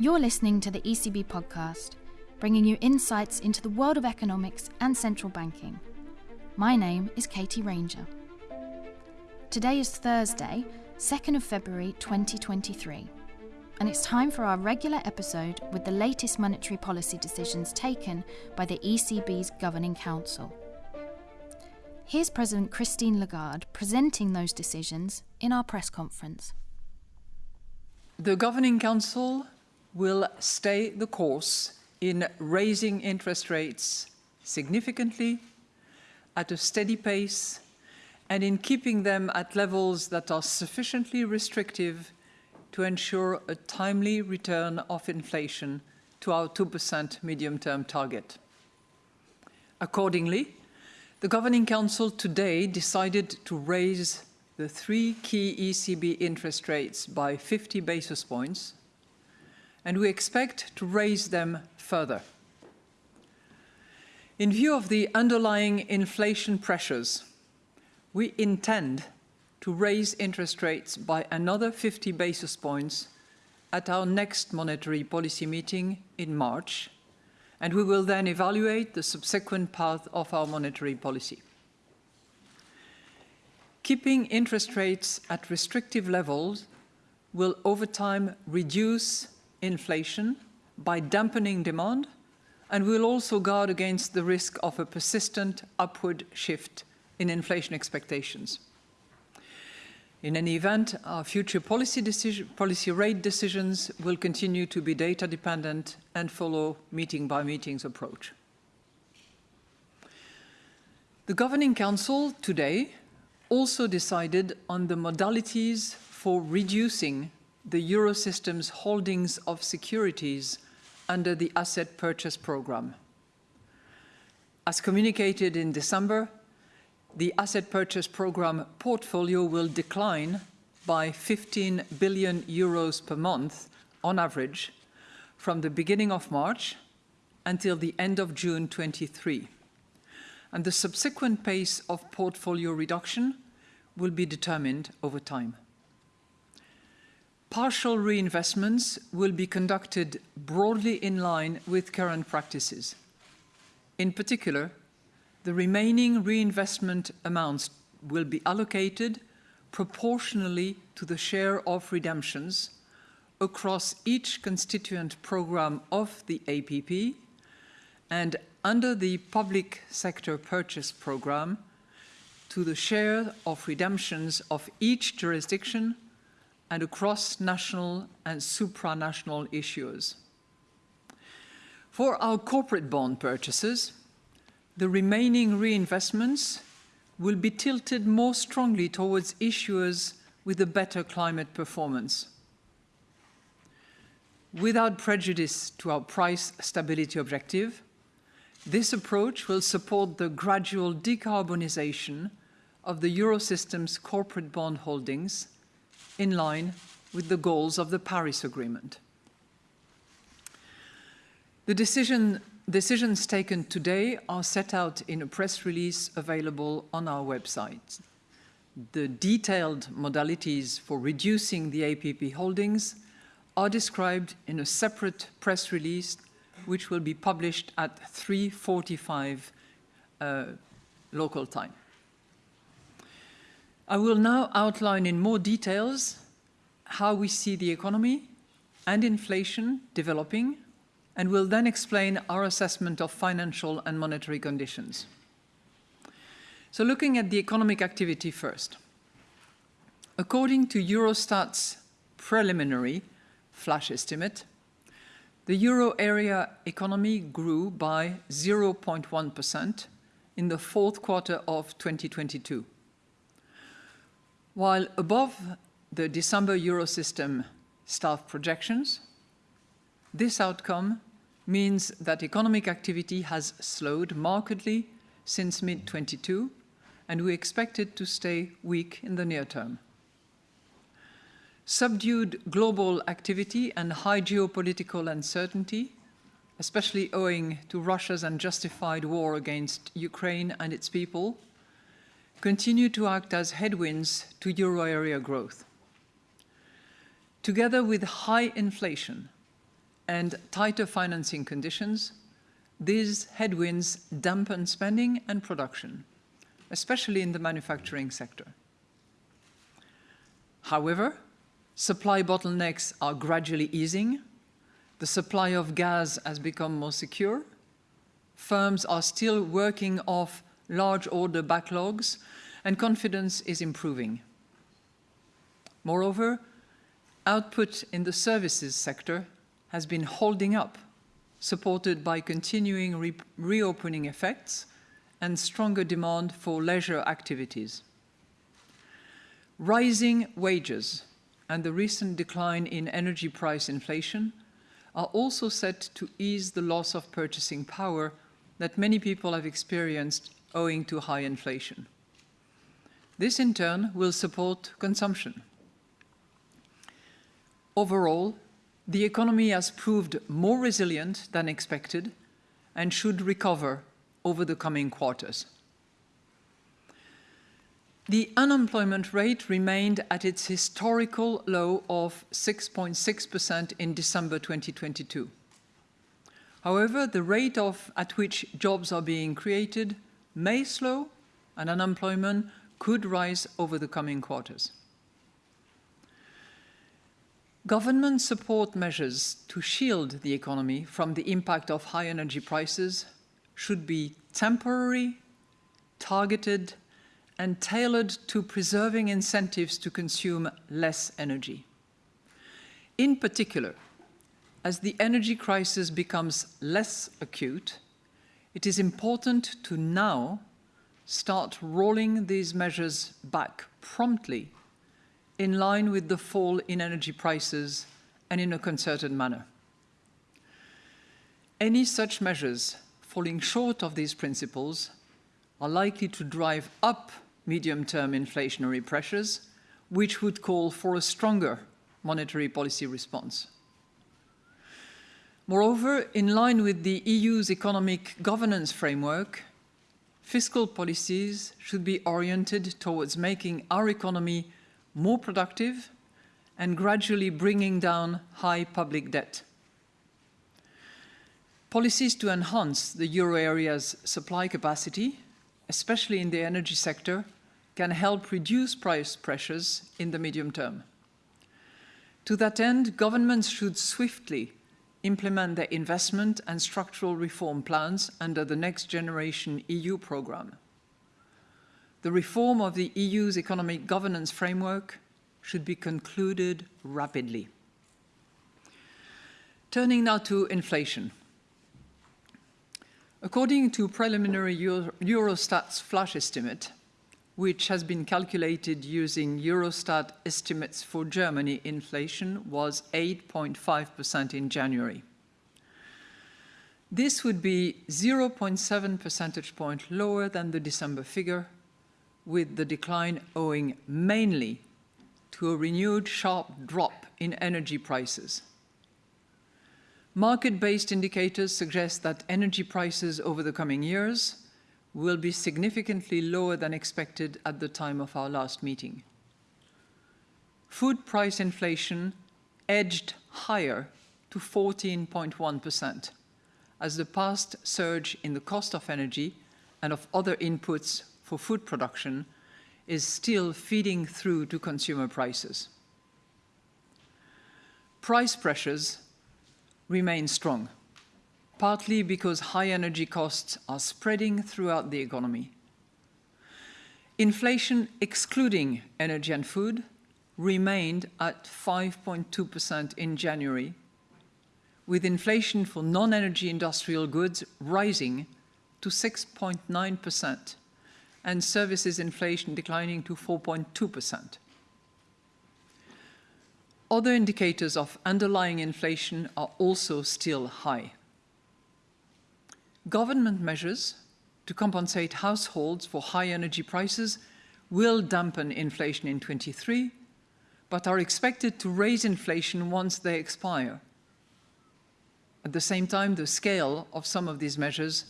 You're listening to the ECB podcast, bringing you insights into the world of economics and central banking. My name is Katie Ranger. Today is Thursday, 2nd of February 2023, and it's time for our regular episode with the latest monetary policy decisions taken by the ECB's Governing Council. Here's President Christine Lagarde presenting those decisions in our press conference. The Governing Council will stay the course in raising interest rates significantly, at a steady pace, and in keeping them at levels that are sufficiently restrictive to ensure a timely return of inflation to our 2% medium-term target. Accordingly, the Governing Council today decided to raise the three key ECB interest rates by 50 basis points and we expect to raise them further. In view of the underlying inflation pressures, we intend to raise interest rates by another 50 basis points at our next monetary policy meeting in March, and we will then evaluate the subsequent path of our monetary policy. Keeping interest rates at restrictive levels will over time reduce inflation by dampening demand, and we'll also guard against the risk of a persistent upward shift in inflation expectations. In any event, our future policy, decision, policy rate decisions will continue to be data dependent and follow meeting by meetings approach. The Governing Council today also decided on the modalities for reducing the Eurosystem's holdings of securities under the asset purchase program. As communicated in December, the asset purchase program portfolio will decline by 15 billion euros per month on average from the beginning of March until the end of June 23. And the subsequent pace of portfolio reduction will be determined over time. Partial reinvestments will be conducted broadly in line with current practices. In particular, the remaining reinvestment amounts will be allocated proportionally to the share of redemptions across each constituent program of the APP and under the public sector purchase program to the share of redemptions of each jurisdiction and across national and supranational issues. For our corporate bond purchases, the remaining reinvestments will be tilted more strongly towards issuers with a better climate performance. Without prejudice to our price stability objective, this approach will support the gradual decarbonisation of the Eurosystem's corporate bond holdings in line with the goals of the Paris Agreement. The decision, decisions taken today are set out in a press release available on our website. The detailed modalities for reducing the APP holdings are described in a separate press release which will be published at 3.45 uh, local time. I will now outline in more details how we see the economy and inflation developing, and will then explain our assessment of financial and monetary conditions. So looking at the economic activity first. According to Eurostat's preliminary flash estimate, the euro area economy grew by 0.1% in the fourth quarter of 2022 while above the December Eurosystem staff projections, this outcome means that economic activity has slowed markedly since mid-22, and we expect it to stay weak in the near term. Subdued global activity and high geopolitical uncertainty, especially owing to Russia's unjustified war against Ukraine and its people, continue to act as headwinds to euro area growth. Together with high inflation and tighter financing conditions, these headwinds dampen spending and production, especially in the manufacturing sector. However, supply bottlenecks are gradually easing, the supply of gas has become more secure, firms are still working off large order backlogs, and confidence is improving. Moreover, output in the services sector has been holding up, supported by continuing re reopening effects and stronger demand for leisure activities. Rising wages and the recent decline in energy price inflation are also set to ease the loss of purchasing power that many people have experienced owing to high inflation. This in turn will support consumption. Overall, the economy has proved more resilient than expected and should recover over the coming quarters. The unemployment rate remained at its historical low of 6.6% in December 2022. However, the rate of, at which jobs are being created may slow and unemployment could rise over the coming quarters. Government support measures to shield the economy from the impact of high energy prices should be temporary, targeted, and tailored to preserving incentives to consume less energy. In particular, as the energy crisis becomes less acute, it is important to now start rolling these measures back promptly in line with the fall in energy prices and in a concerted manner. Any such measures falling short of these principles are likely to drive up medium-term inflationary pressures, which would call for a stronger monetary policy response. Moreover, in line with the EU's economic governance framework, fiscal policies should be oriented towards making our economy more productive and gradually bringing down high public debt. Policies to enhance the euro area's supply capacity, especially in the energy sector, can help reduce price pressures in the medium term. To that end, governments should swiftly implement their investment and structural reform plans under the Next Generation EU programme the reform of the EU's economic governance framework should be concluded rapidly. Turning now to inflation. According to preliminary Euro Eurostat's flash estimate, which has been calculated using Eurostat estimates for Germany, inflation was 8.5% in January. This would be 0.7 percentage point lower than the December figure with the decline owing mainly to a renewed sharp drop in energy prices. Market-based indicators suggest that energy prices over the coming years will be significantly lower than expected at the time of our last meeting. Food price inflation edged higher to 14.1% as the past surge in the cost of energy and of other inputs for food production is still feeding through to consumer prices. Price pressures remain strong, partly because high energy costs are spreading throughout the economy. Inflation, excluding energy and food, remained at 5.2% in January, with inflation for non-energy industrial goods rising to 6.9%, and services inflation declining to 4.2%. Other indicators of underlying inflation are also still high. Government measures to compensate households for high energy prices will dampen inflation in 23, but are expected to raise inflation once they expire. At the same time, the scale of some of these measures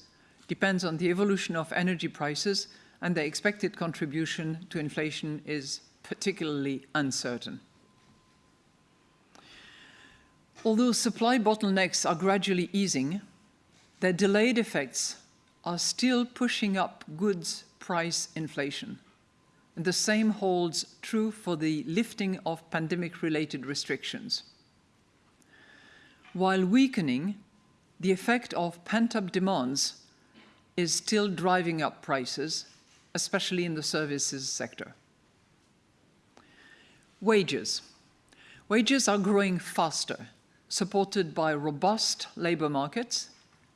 depends on the evolution of energy prices and the expected contribution to inflation is particularly uncertain. Although supply bottlenecks are gradually easing, their delayed effects are still pushing up goods price inflation. And the same holds true for the lifting of pandemic-related restrictions. While weakening, the effect of pent-up demands is still driving up prices, especially in the services sector. Wages. Wages are growing faster, supported by robust labour markets,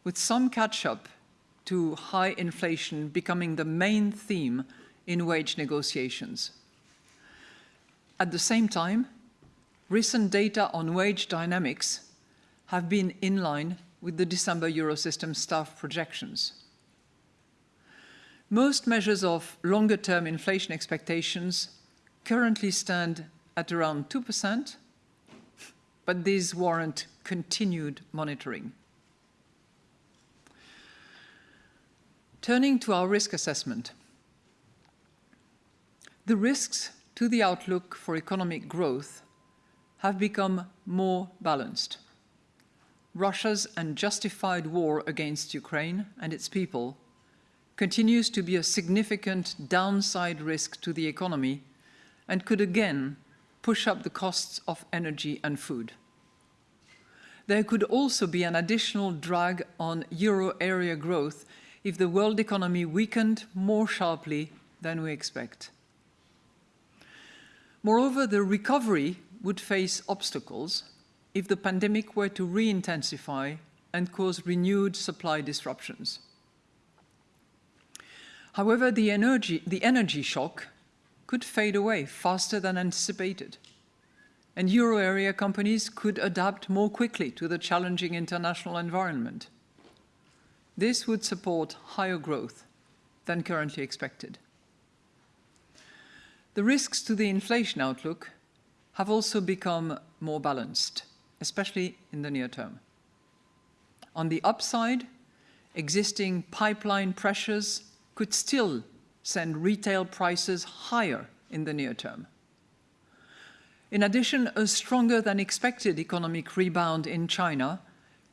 with some catch-up to high inflation becoming the main theme in wage negotiations. At the same time, recent data on wage dynamics have been in line with the December Eurosystem staff projections. Most measures of longer-term inflation expectations currently stand at around 2%, but these warrant continued monitoring. Turning to our risk assessment. The risks to the outlook for economic growth have become more balanced. Russia's unjustified war against Ukraine and its people continues to be a significant downside risk to the economy and could again push up the costs of energy and food. There could also be an additional drag on euro area growth if the world economy weakened more sharply than we expect. Moreover, the recovery would face obstacles if the pandemic were to re-intensify and cause renewed supply disruptions. However, the energy, the energy shock could fade away faster than anticipated, and euro area companies could adapt more quickly to the challenging international environment. This would support higher growth than currently expected. The risks to the inflation outlook have also become more balanced, especially in the near term. On the upside, existing pipeline pressures could still send retail prices higher in the near term. In addition, a stronger than expected economic rebound in China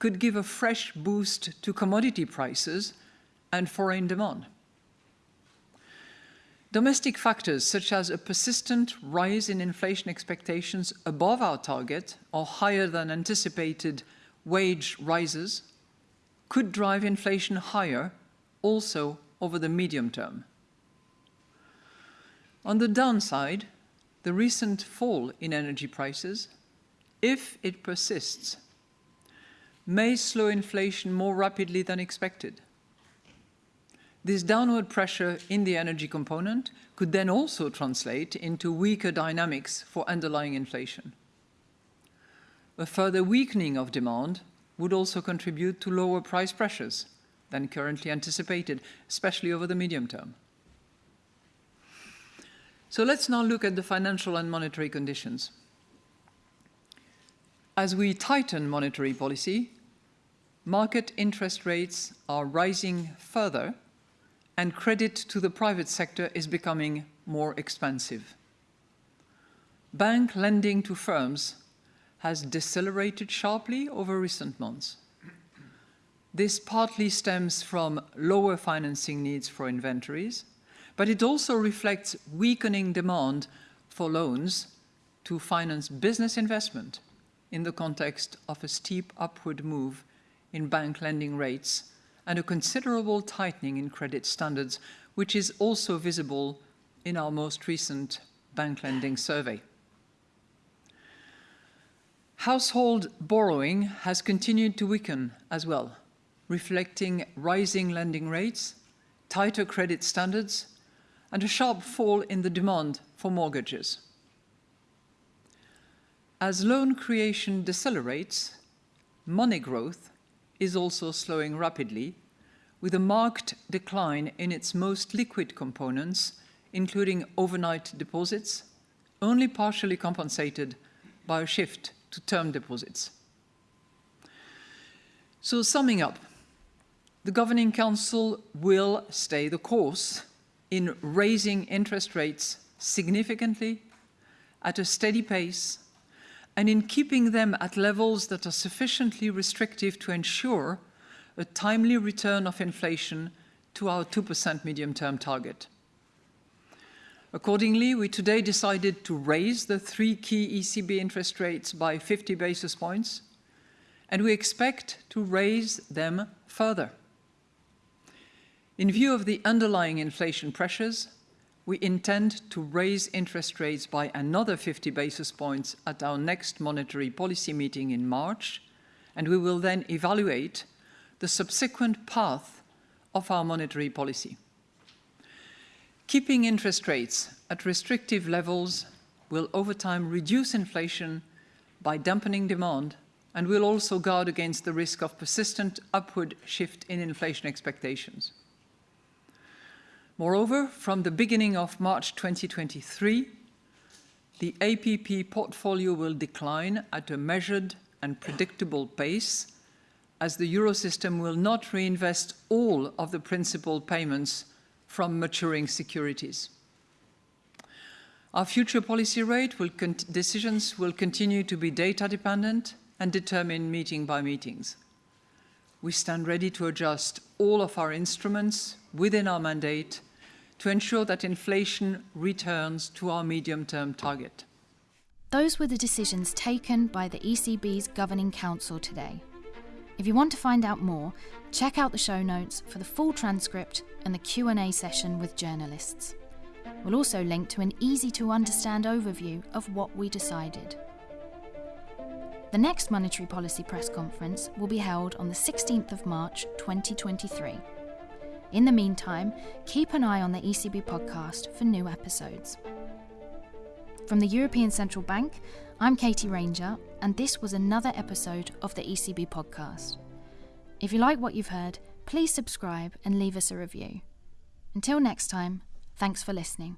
could give a fresh boost to commodity prices and foreign demand. Domestic factors such as a persistent rise in inflation expectations above our target or higher than anticipated wage rises could drive inflation higher also over the medium term. On the downside, the recent fall in energy prices, if it persists, may slow inflation more rapidly than expected. This downward pressure in the energy component could then also translate into weaker dynamics for underlying inflation. A further weakening of demand would also contribute to lower price pressures than currently anticipated, especially over the medium term. So let's now look at the financial and monetary conditions. As we tighten monetary policy, market interest rates are rising further and credit to the private sector is becoming more expensive. Bank lending to firms has decelerated sharply over recent months. This partly stems from lower financing needs for inventories, but it also reflects weakening demand for loans to finance business investment in the context of a steep upward move in bank lending rates and a considerable tightening in credit standards, which is also visible in our most recent bank lending survey. Household borrowing has continued to weaken as well, reflecting rising lending rates, tighter credit standards, and a sharp fall in the demand for mortgages. As loan creation decelerates, money growth is also slowing rapidly, with a marked decline in its most liquid components, including overnight deposits, only partially compensated by a shift to term deposits. So summing up, the Governing Council will stay the course in raising interest rates significantly at a steady pace and in keeping them at levels that are sufficiently restrictive to ensure a timely return of inflation to our 2% medium-term target. Accordingly, we today decided to raise the three key ECB interest rates by 50 basis points, and we expect to raise them further. In view of the underlying inflation pressures, we intend to raise interest rates by another 50 basis points at our next monetary policy meeting in March, and we will then evaluate the subsequent path of our monetary policy. Keeping interest rates at restrictive levels will over time reduce inflation by dampening demand and will also guard against the risk of persistent upward shift in inflation expectations. Moreover, from the beginning of March 2023, the APP portfolio will decline at a measured and predictable pace as the Eurosystem will not reinvest all of the principal payments from maturing securities. Our future policy rate will decisions will continue to be data dependent and determined meeting by meetings. We stand ready to adjust all of our instruments within our mandate to ensure that inflation returns to our medium-term target. Those were the decisions taken by the ECB's Governing Council today. If you want to find out more, check out the show notes for the full transcript and the Q&A session with journalists. We'll also link to an easy to understand overview of what we decided. The next monetary policy press conference will be held on the 16th of March 2023. In the meantime, keep an eye on the ECB podcast for new episodes. From the European Central Bank, I'm Katie Ranger, and this was another episode of the ECB podcast. If you like what you've heard, please subscribe and leave us a review. Until next time, thanks for listening.